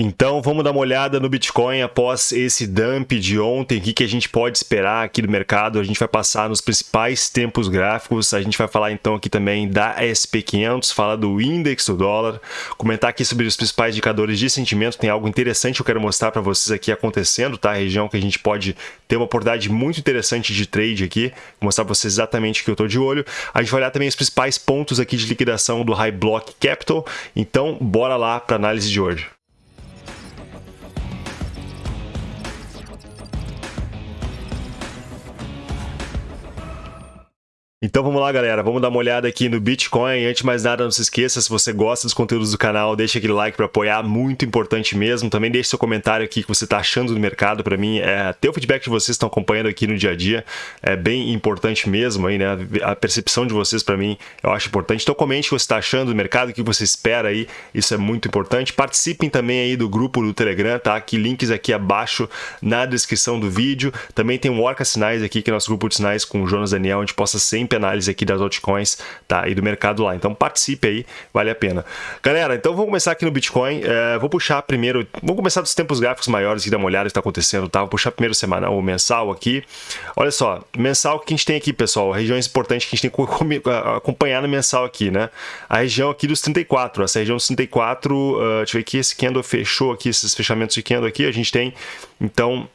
Então vamos dar uma olhada no Bitcoin após esse dump de ontem, o que, que a gente pode esperar aqui do mercado, a gente vai passar nos principais tempos gráficos, a gente vai falar então aqui também da SP500, falar do índice do dólar, comentar aqui sobre os principais indicadores de sentimento, tem algo interessante que eu quero mostrar para vocês aqui acontecendo, tá? A região que a gente pode ter uma oportunidade muito interessante de trade aqui, vou mostrar para vocês exatamente o que eu estou de olho. A gente vai olhar também os principais pontos aqui de liquidação do High Block Capital, então bora lá para análise de hoje. Então vamos lá, galera. Vamos dar uma olhada aqui no Bitcoin. Antes de mais nada, não se esqueça, se você gosta dos conteúdos do canal, deixa aquele like para apoiar, muito importante mesmo. Também deixe seu comentário aqui que você está achando do mercado. Para mim, é ter o feedback de vocês estão acompanhando aqui no dia a dia. É bem importante mesmo aí, né? A percepção de vocês para mim, eu acho importante. Então comente o que você está achando do mercado, o que você espera aí. Isso é muito importante. Participem também aí do grupo do Telegram, tá? Aqui links aqui abaixo na descrição do vídeo. Também tem um Orca Sinais aqui, que é nosso grupo de sinais com o Jonas Daniel, onde possa sempre sempre análise aqui das altcoins tá, e do mercado lá. Então participe aí, vale a pena. Galera, então vamos começar aqui no Bitcoin. É, vou puxar primeiro, vamos começar dos tempos gráficos maiores e dar uma olhada no que está acontecendo, tá? Vou puxar primeiro semanal ou mensal aqui. Olha só, mensal que a gente tem aqui, pessoal, regiões importantes que a gente tem que acompanhar no mensal aqui, né? A região aqui dos 34, essa região dos 34, uh, deixa eu ver aqui, esse candle fechou aqui, esses fechamentos de candle aqui, a gente tem, então,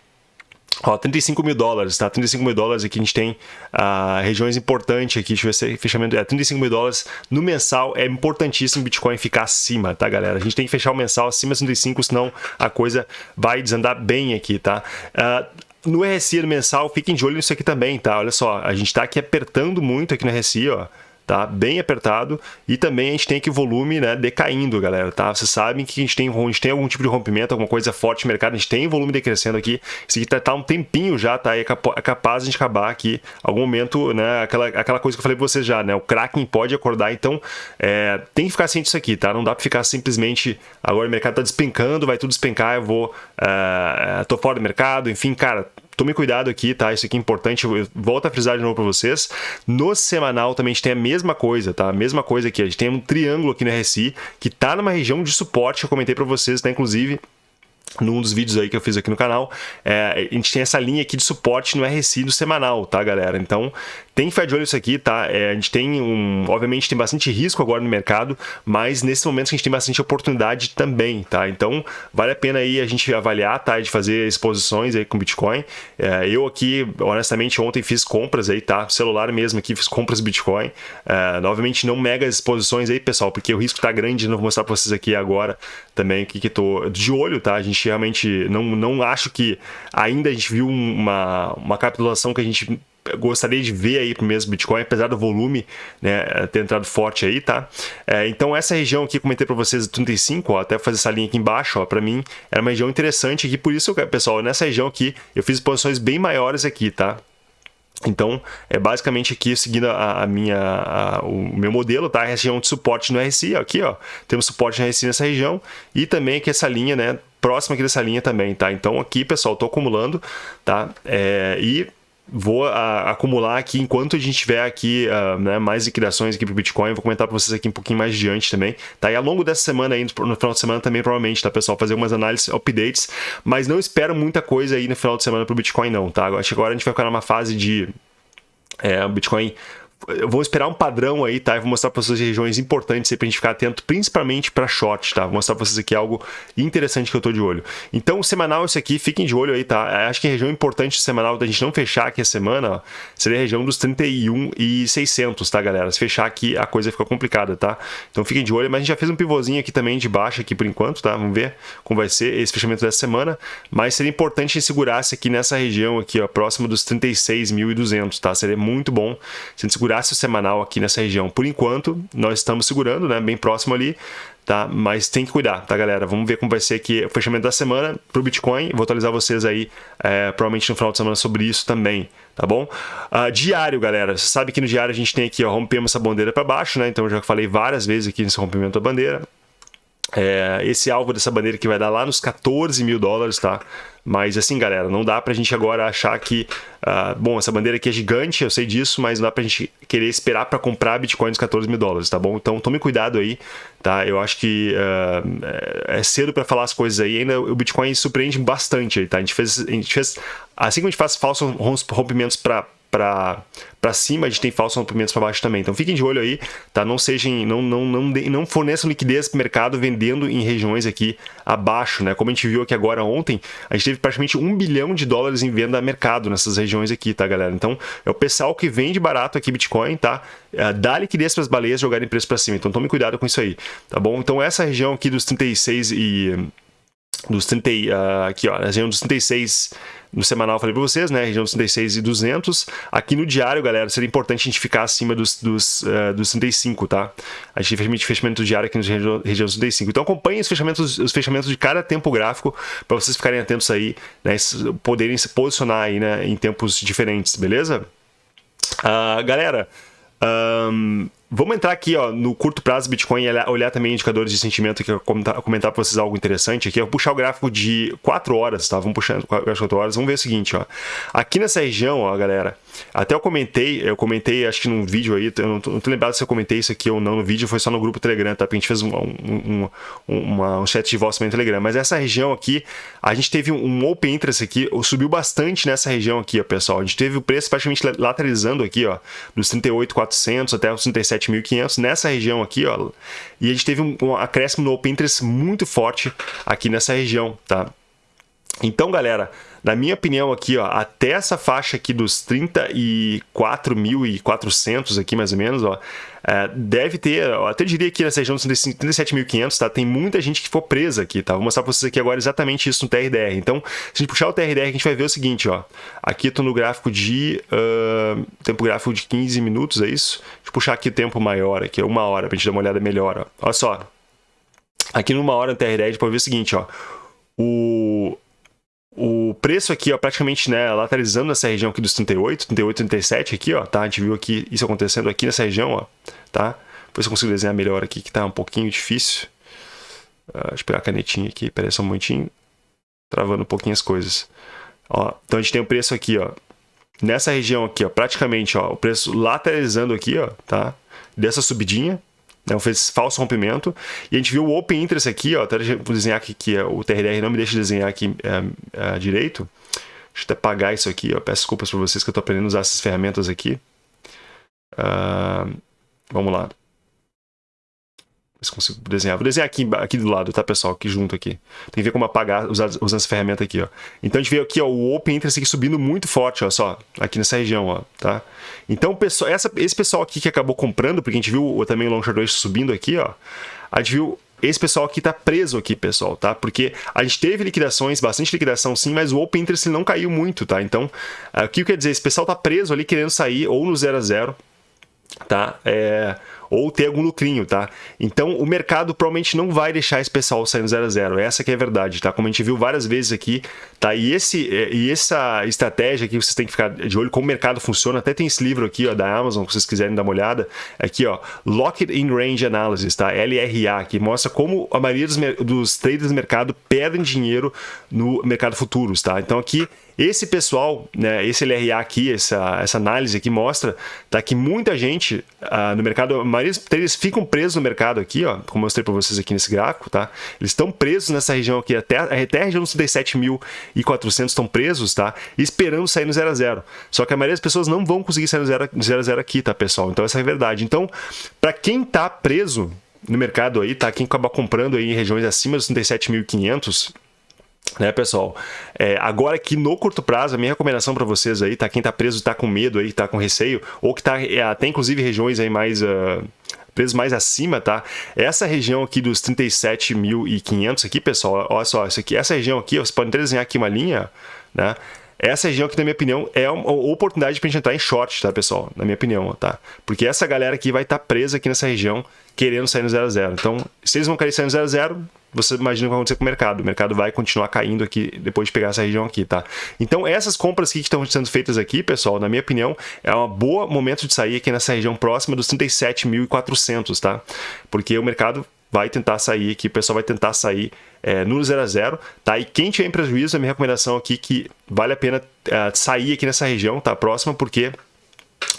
Ó, 35 mil dólares, tá? 35 mil dólares aqui a gente tem uh, regiões importantes aqui, deixa eu ver se é fechamento, é 35 mil dólares no mensal, é importantíssimo o Bitcoin ficar acima, tá galera? A gente tem que fechar o mensal acima de 35, senão a coisa vai desandar bem aqui, tá? Uh, no RSI no mensal, fiquem de olho nisso aqui também, tá? Olha só, a gente tá aqui apertando muito aqui no RSI, ó tá? Bem apertado e também a gente tem aqui o volume, né, decaindo, galera, tá? Vocês sabem que a gente tem, a gente tem algum tipo de rompimento, alguma coisa forte no mercado, a gente tem volume decrescendo aqui. Isso aqui tá, tá um tempinho já, tá? E é, é capaz de a gente acabar aqui algum momento, né, aquela, aquela coisa que eu falei pra vocês já, né? O Kraken pode acordar, então é, tem que ficar ciente disso aqui, tá? Não dá para ficar simplesmente agora o mercado tá despencando, vai tudo despencar, eu vou uh, tô fora do mercado, enfim, cara, tome cuidado aqui, tá? Isso aqui é importante, eu volto a frisar de novo para vocês. No semanal também a gente tem a mesma coisa, tá? A mesma coisa aqui, a gente tem um triângulo aqui no RSI que tá numa região de suporte que eu comentei para vocês, tá? Inclusive, num dos vídeos aí que eu fiz aqui no canal, é, a gente tem essa linha aqui de suporte no RSI do semanal, tá, galera? Então, tem que ficar de olho nisso aqui, tá? É, a gente tem um... Obviamente tem bastante risco agora no mercado, mas nesse momento a gente tem bastante oportunidade também, tá? Então, vale a pena aí a gente avaliar, tá? De fazer exposições aí com Bitcoin. É, eu aqui, honestamente, ontem fiz compras aí, tá? Celular mesmo aqui, fiz compras Bitcoin. É, obviamente não mega exposições aí, pessoal, porque o risco tá grande, não vou mostrar pra vocês aqui agora também o que que tô de olho, tá? A gente realmente não, não acho que ainda a gente viu uma, uma capitulação que a gente gostaria de ver aí pro mesmo Bitcoin, apesar do volume né, ter entrado forte aí, tá? É, então essa região aqui, comentei para vocês, 35, ó, até fazer essa linha aqui embaixo, ó, para mim era uma região interessante aqui, por isso, pessoal, nessa região aqui eu fiz posições bem maiores aqui, tá? Então, é basicamente aqui seguindo a, a minha, a, o meu modelo, tá? A região de suporte no RSI, ó, aqui, ó, temos suporte no RSI nessa região e também aqui essa linha, né, próxima aqui dessa linha também, tá? Então aqui, pessoal, tô acumulando, tá? É, e vou a, acumular aqui enquanto a gente tiver aqui uh, né, mais liquidações aqui para o Bitcoin. Vou comentar para vocês aqui um pouquinho mais adiante também. Tá? E ao longo dessa semana aí, no final de semana também provavelmente, tá pessoal? Fazer algumas análises, updates, mas não espero muita coisa aí no final de semana para o Bitcoin não, tá? Acho que agora a gente vai ficar numa fase de é, Bitcoin eu vou esperar um padrão aí, tá? Eu vou mostrar para vocês regiões importantes aí pra gente ficar atento, principalmente para short, tá? Vou mostrar para vocês aqui algo interessante que eu tô de olho. Então, semanal esse aqui, fiquem de olho aí, tá? Acho que a região importante semanal da gente não fechar aqui a semana, ó, seria a região dos 31 e 600, tá, galera? Se fechar aqui, a coisa fica complicada, tá? Então, fiquem de olho, mas a gente já fez um pivôzinho aqui também de baixo aqui por enquanto, tá? Vamos ver como vai ser esse fechamento dessa semana, mas seria importante segurar-se aqui nessa região aqui, ó, próximo dos 36.200, tá? Seria muito bom se a gente segurar segurasse o semanal aqui nessa região. Por enquanto, nós estamos segurando, né, bem próximo ali, tá? Mas tem que cuidar, tá, galera? Vamos ver como vai ser aqui o fechamento da semana para o Bitcoin. Vou atualizar vocês aí, é, provavelmente no final de semana, sobre isso também, tá bom? Uh, diário, galera. Você sabe que no diário a gente tem aqui, ó, rompemos essa bandeira para baixo, né? Então, eu já falei várias vezes aqui nesse rompimento da bandeira. É, esse alvo dessa bandeira que vai dar lá nos 14 mil dólares, tá? Mas assim, galera, não dá pra gente agora achar que... Uh, bom, essa bandeira aqui é gigante, eu sei disso, mas não dá pra gente querer esperar para comprar Bitcoin nos 14 mil dólares, tá bom? Então tome cuidado aí, tá? Eu acho que uh, é cedo para falar as coisas aí, ainda o Bitcoin surpreende bastante aí, tá? A gente fez... A gente fez assim que a gente faz falsos rompimentos para para cima, a gente tem falsos rompimentos para baixo também. Então fiquem de olho aí, tá? Não sejam, não, não, não, não forneçam liquidez para o mercado vendendo em regiões aqui abaixo, né? Como a gente viu aqui agora ontem, a gente teve praticamente um bilhão de dólares em venda a mercado nessas regiões aqui, tá, galera? Então é o pessoal que vende barato aqui Bitcoin, tá? É, dá liquidez para as baleias jogarem preço para cima. Então tome cuidado com isso aí, tá bom? Então essa região aqui dos 36 e dos 30, uh, aqui ó, a região dos 36 no semanal eu falei para vocês, né, região dos 36 e 200. Aqui no diário, galera, seria importante a gente ficar acima dos, dos, uh, dos 35, tá? A gente tem fechamento diário aqui na região, região dos 35. Então acompanhem os fechamentos, os fechamentos de cada tempo gráfico para vocês ficarem atentos aí, né, poderem se posicionar aí, né, em tempos diferentes, beleza? Uh, galera, um, Vamos entrar aqui ó, no curto prazo Bitcoin e olhar também indicadores de sentimento que eu comentar, comentar para vocês algo interessante aqui. Eu vou puxar o gráfico de 4 horas, tá? Vamos puxar o gráfico de 4 horas. Vamos ver o seguinte, ó. Aqui nessa região, ó, galera, até eu comentei, eu comentei acho que num vídeo aí, eu não tô, não tô lembrado se eu comentei isso aqui ou não no vídeo, foi só no grupo Telegram, tá? Porque a gente fez um, um, um, uma, um chat de voz também no Telegram. Mas essa região aqui, a gente teve um open interest aqui, subiu bastante nessa região aqui, ó, pessoal. A gente teve o preço praticamente lateralizando aqui, ó, dos 38.400 até os 37 7.500 nessa região aqui, ó. E a gente teve um, um acréscimo no Open Interest muito forte aqui nessa região, tá? Então, galera, na minha opinião aqui, ó, até essa faixa aqui dos 34.400 aqui mais ou menos, ó, é, deve ter, eu até diria que nessa região dos 37.500, tá? Tem muita gente que for presa aqui, tá? Vou mostrar para vocês aqui agora exatamente isso no TRDR. Então, se a gente puxar o TRDR, a gente vai ver o seguinte, ó. Aqui estou no gráfico de... Uh, tempo gráfico de 15 minutos, é isso? Deixa eu puxar aqui o tempo maior, aqui, uma hora, para a gente dar uma olhada melhor, ó. Olha só. Aqui numa hora no TRDR, a gente pode ver o seguinte, ó. O preço aqui, ó, praticamente, né, lateralizando nessa região aqui dos 38, 38, 37 aqui, ó, tá? A gente viu aqui isso acontecendo aqui nessa região, ó, tá? Depois eu consigo desenhar melhor aqui, que tá um pouquinho difícil. Uh, deixa eu pegar a canetinha aqui, peraí só um momentinho. Travando um pouquinho as coisas. Ó, então a gente tem o preço aqui, ó, nessa região aqui, ó, praticamente, ó, o preço lateralizando aqui, ó, tá? Dessa subidinha, né, fez falso rompimento. E a gente viu o Open Interest aqui, ó, até vou desenhar aqui, que o TRDR não me deixa desenhar aqui é, é, direito. Deixa eu até apagar isso aqui, ó. peço desculpas para vocês que eu estou aprendendo a usar essas ferramentas aqui. Uh, vamos lá se consigo desenhar. Vou desenhar aqui, aqui do lado, tá, pessoal? Aqui junto aqui. Tem que ver como apagar usando, essa ferramenta aqui, ó. Então a gente vê aqui, ó, o Open Interest aqui subindo muito forte, ó, só. Aqui nessa região, ó, tá? Então, pessoal, essa, esse pessoal aqui que acabou comprando, porque a gente viu também o Long Short subindo aqui, ó. A gente viu esse pessoal aqui tá preso aqui, pessoal, tá? Porque a gente teve liquidações, bastante liquidação sim, mas o Open Interest não caiu muito, tá? Então, o que quer dizer? Esse pessoal tá preso ali querendo sair ou no 0 a 0 tá? É ou ter algum lucrinho, tá? Então o mercado provavelmente não vai deixar esse pessoal sair no 0 a 0. Essa que é a verdade, tá? Como a gente viu várias vezes aqui, tá? E, esse, e essa estratégia aqui vocês têm que ficar de olho como o mercado funciona. Até tem esse livro aqui, ó, da Amazon, se vocês quiserem dar uma olhada. Aqui, ó, Locked in Range Analysis, tá? LRA, que mostra como a maioria dos, dos traders do mercado perdem dinheiro no mercado futuros, tá? Então aqui esse pessoal, né, esse LRA aqui, essa, essa análise aqui mostra tá, que muita gente ah, no mercado, a maioria deles ficam presos no mercado aqui, ó, como eu mostrei para vocês aqui nesse gráfico, tá? Eles estão presos nessa região aqui, até, até a região dos 37.400 estão presos, tá? Esperando sair no 0 a 0. Só que a maioria das pessoas não vão conseguir sair no 0 a 0, a 0 aqui, tá, pessoal? Então essa é a verdade. Então, para quem tá preso no mercado aí, tá? Quem acaba comprando aí em regiões acima dos 37.500, né, pessoal? É, agora que no curto prazo, a minha recomendação para vocês aí, tá? Quem tá preso, tá com medo aí, tá com receio, ou que tá é, até inclusive regiões aí mais... Uh, presos mais acima, tá? Essa região aqui dos 37.500 aqui, pessoal, olha só, isso aqui, essa região aqui, você pode desenhar aqui uma linha, né? Essa região aqui, na minha opinião, é uma oportunidade para a gente entrar em short, tá, pessoal? Na minha opinião, tá? Porque essa galera aqui vai estar tá presa aqui nessa região, querendo sair no 0 a 0. Então, se eles vão querer sair no 0 a 0, você imagina o que vai acontecer com o mercado. O mercado vai continuar caindo aqui depois de pegar essa região aqui, tá? Então, essas compras aqui que estão sendo feitas aqui, pessoal, na minha opinião, é um bom momento de sair aqui nessa região próxima dos 37.400, tá? Porque o mercado vai tentar sair aqui, o pessoal vai tentar sair é, no 0 a 0 tá? E quem tiver em prejuízo, a minha recomendação aqui que vale a pena é, sair aqui nessa região, tá? Próxima, porque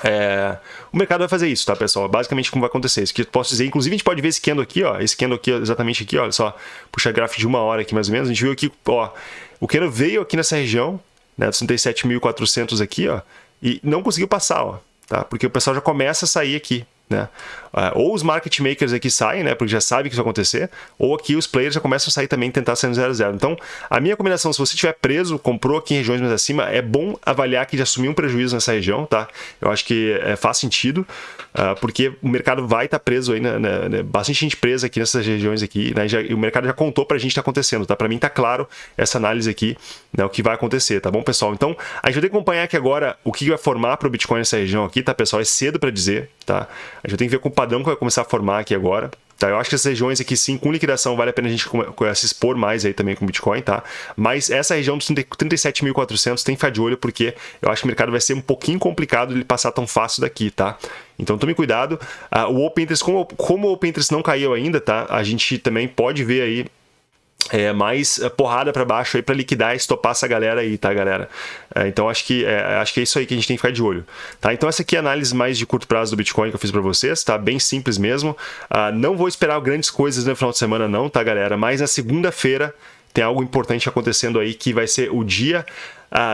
é, o mercado vai fazer isso, tá, pessoal? Basicamente como vai acontecer. Isso que eu posso dizer. Inclusive, a gente pode ver esse candle aqui, ó. Esse candle aqui, exatamente aqui. Olha só. Puxa gráfico de uma hora aqui, mais ou menos. A gente viu aqui, ó. O candle veio aqui nessa região, né? 37.400 aqui, ó. E não conseguiu passar, ó. Tá? Porque o pessoal já começa a sair aqui, né? Ah, ou os market makers aqui saem, né, porque já sabem que isso vai acontecer, ou aqui os players já começam a sair também e tentar sair no 0 a 0. Então, a minha combinação, se você estiver preso, comprou aqui em regiões mais acima, é bom avaliar que já assumiu um prejuízo nessa região, tá? Eu acho que é, faz sentido, uh, porque o mercado vai estar tá preso aí, bastante gente presa aqui nessas regiões aqui, né, já, o mercado já contou pra gente que tá acontecendo, tá? Pra mim tá claro essa análise aqui, né, o que vai acontecer, tá bom, pessoal? Então, a gente vai ter que acompanhar aqui agora o que vai formar para o Bitcoin nessa região aqui, tá, pessoal? É cedo para dizer, tá? A gente ter que ver com o padrão que vai começar a formar formar aqui agora. Tá, eu acho que essas regiões aqui sim, com liquidação, vale a pena a gente se expor mais aí também com Bitcoin, tá? Mas essa região dos 37.400 tem que ficar de olho, porque eu acho que o mercado vai ser um pouquinho complicado ele passar tão fácil daqui, tá? Então tome cuidado. Uh, o Open Interest, como, como o Open Interest não caiu ainda, tá? A gente também pode ver aí é, mais é, porrada para baixo aí para liquidar e estopar essa galera aí, tá, galera? É, então acho que é, acho que é isso aí que a gente tem que ficar de olho, tá? Então essa aqui é a análise mais de curto prazo do Bitcoin que eu fiz para vocês, tá? Bem simples mesmo. Ah, não vou esperar grandes coisas no final de semana não, tá, galera? Mas na segunda-feira tem algo importante acontecendo aí que vai ser o dia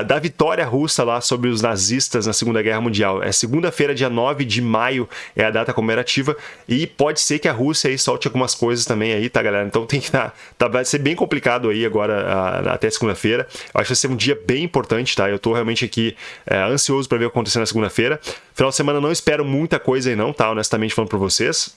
da vitória russa lá sobre os nazistas na Segunda Guerra Mundial. É segunda-feira, dia 9 de maio, é a data comemorativa e pode ser que a Rússia aí solte algumas coisas também aí, tá, galera? Então tem que tá, tá vai ser bem complicado aí agora ah, até segunda-feira. Acho que vai ser um dia bem importante, tá? Eu tô realmente aqui é, ansioso para ver o que acontecer na segunda-feira. Final de semana não espero muita coisa aí não, tá? Honestamente falando para vocês.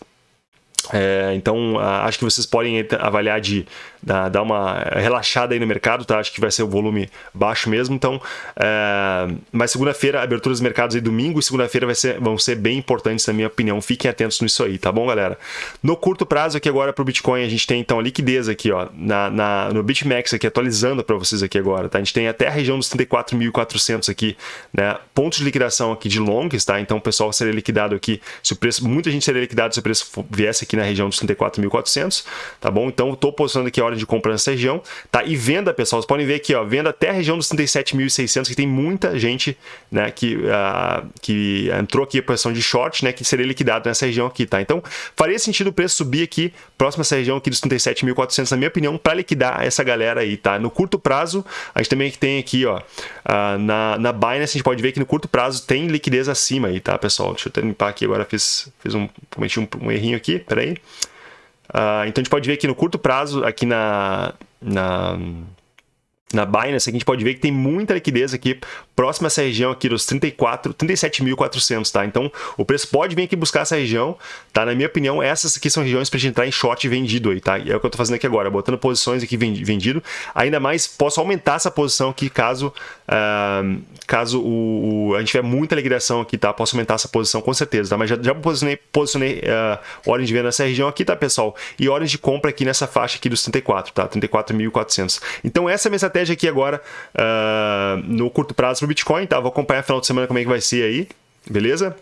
É, então, acho que vocês podem avaliar de dar uma relaxada aí no mercado, tá? Acho que vai ser o volume baixo mesmo. Então, é, mas segunda-feira, abertura dos mercados aí domingo e segunda-feira vão ser bem importantes, na minha opinião. Fiquem atentos nisso aí, tá bom, galera? No curto prazo aqui agora para o Bitcoin, a gente tem então a liquidez aqui, ó, na, na no BitMEX aqui, atualizando para vocês aqui agora, tá? A gente tem até a região dos 34.400 aqui, né? Pontos de liquidação aqui de longs, tá? Então, o pessoal seria liquidado aqui, se o preço, muita gente seria liquidado se o preço viesse aqui aqui na região dos 34.400, tá bom? Então, estou posicionando aqui a hora de compra nessa região, tá? E venda, pessoal, vocês podem ver aqui, ó, venda até a região dos 37.600, que tem muita gente, né, que, uh, que entrou aqui a posição de short, né, que seria liquidado nessa região aqui, tá? Então, faria sentido o preço subir aqui, próximo a essa região aqui dos 37.400, na minha opinião, para liquidar essa galera aí, tá? No curto prazo, a gente também tem aqui, ó, uh, na, na Binance, a gente pode ver que no curto prazo tem liquidez acima aí, tá, pessoal? Deixa eu limpar aqui agora, fiz, fiz um, cometi um, um errinho aqui, peraí Uh, então a gente pode ver aqui no curto prazo, aqui na, na, na Binance, a gente pode ver que tem muita liquidez aqui próxima a essa região aqui dos 34, 37.400, tá? Então, o preço pode vir aqui buscar essa região, tá? Na minha opinião, essas aqui são regiões para gente entrar em short vendido aí, tá? E é o que eu tô fazendo aqui agora, botando posições aqui vendido. Ainda mais, posso aumentar essa posição aqui caso, uh, caso o, o, a gente tiver muita liquidação aqui, tá? Posso aumentar essa posição com certeza, tá? Mas já, já posicionei, posicionei uh, ordem de venda nessa região aqui, tá, pessoal? E ordem de compra aqui nessa faixa aqui dos 34, tá? 34.400. Então, essa é a minha estratégia aqui agora, uh, no curto prazo pro Bitcoin, tá? Vou acompanhar final de semana como é que vai ser aí, beleza?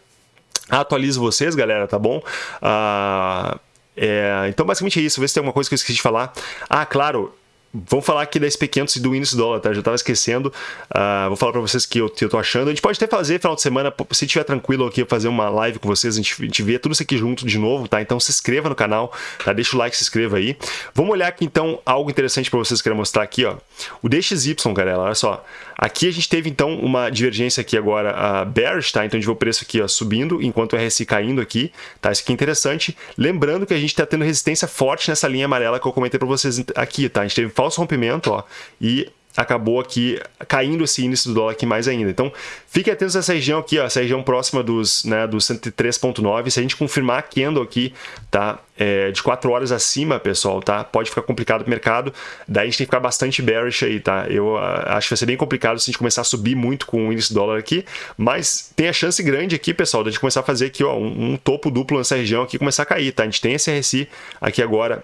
Atualizo vocês, galera, tá bom? Uh, é, então, basicamente é isso. Vê se tem alguma coisa que eu esqueci de falar. Ah, claro, Vamos falar aqui da SP500 e do índice dólar, tá? Já estava esquecendo. Uh, vou falar para vocês que eu, que eu tô achando. A gente pode até fazer final de semana, se estiver tranquilo aqui, fazer uma live com vocês, a gente, a gente vê tudo isso aqui junto de novo, tá? Então se inscreva no canal, tá? Deixa o like, se inscreva aí. Vamos olhar aqui então algo interessante para vocês que eu quero mostrar aqui, ó. O DXY, galera, olha só. Aqui a gente teve então uma divergência aqui agora uh, bearish, tá? Então a gente vê o preço aqui ó, subindo, enquanto o RSI caindo aqui, tá? Isso aqui é interessante. Lembrando que a gente está tendo resistência forte nessa linha amarela que eu comentei para vocês aqui, tá? A gente teve falso rompimento, ó, e acabou aqui caindo esse índice do dólar aqui mais ainda. Então, fique atento a essa região aqui, ó, essa região próxima dos, né, dos 103.9. Se a gente confirmar candle aqui, tá, é, de 4 horas acima, pessoal, tá, pode ficar complicado o mercado. Daí a gente tem que ficar bastante bearish aí, tá? Eu uh, acho que vai ser bem complicado se a gente começar a subir muito com o índice do dólar aqui, mas tem a chance grande aqui, pessoal, de a gente começar a fazer aqui, ó, um, um topo duplo nessa região aqui começar a cair, tá? A gente tem esse RSI aqui agora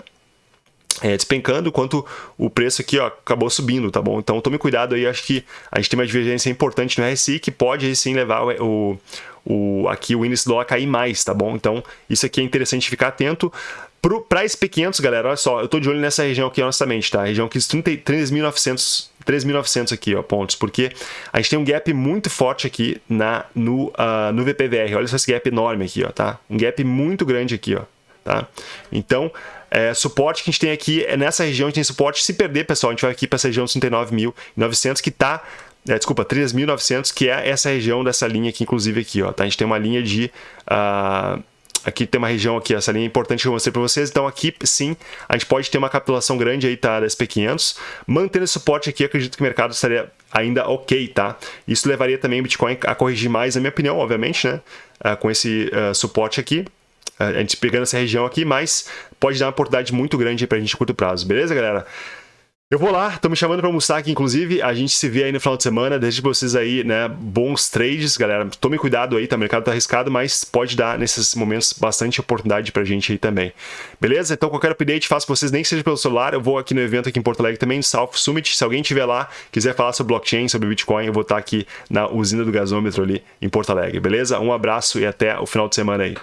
é, despencando, enquanto o preço aqui ó, acabou subindo, tá bom? Então tome cuidado aí, acho que a gente tem uma divergência importante no RSI que pode sim levar o, o, aqui o índice do dólar a cair mais, tá bom? Então isso aqui é interessante ficar atento. Para SP500, galera, olha só, eu tô de olho nessa região aqui, honestamente, tá? A região aqui, 13.900 3.900 aqui, ó, pontos, porque a gente tem um gap muito forte aqui na, no, uh, no VPVR. Olha só esse gap enorme aqui, ó, tá? Um gap muito grande aqui, ó, tá? Então, é, suporte que a gente tem aqui é nessa região, a gente tem suporte. Se perder, pessoal, a gente vai aqui para essa região 39.900 que tá é, desculpa, 3.900, que é essa região dessa linha aqui, inclusive aqui, ó, tá? A gente tem uma linha de... Uh, aqui tem uma região aqui, essa linha é importante que eu mostrei para vocês, então aqui sim, a gente pode ter uma capitulação grande aí, tá, da SP500, mantendo esse suporte aqui, acredito que o mercado estaria ainda ok, tá? Isso levaria também o Bitcoin a corrigir mais, na minha opinião, obviamente, né, uh, com esse uh, suporte aqui, a gente pegando essa região aqui, mas pode dar uma oportunidade muito grande para a gente a curto prazo, beleza, galera? Eu vou lá, tô me chamando para almoçar aqui, inclusive. A gente se vê aí no final de semana. Deixe pra vocês aí, né, bons trades, galera. Tome cuidado aí, tá? O mercado tá arriscado, mas pode dar nesses momentos bastante oportunidade pra gente aí também. Beleza? Então, qualquer update, faço pra vocês, nem que seja pelo celular. Eu vou aqui no evento aqui em Porto Alegre também, South Summit. Se alguém estiver lá, quiser falar sobre blockchain, sobre Bitcoin, eu vou estar aqui na usina do gasômetro ali em Porto Alegre, beleza? Um abraço e até o final de semana aí.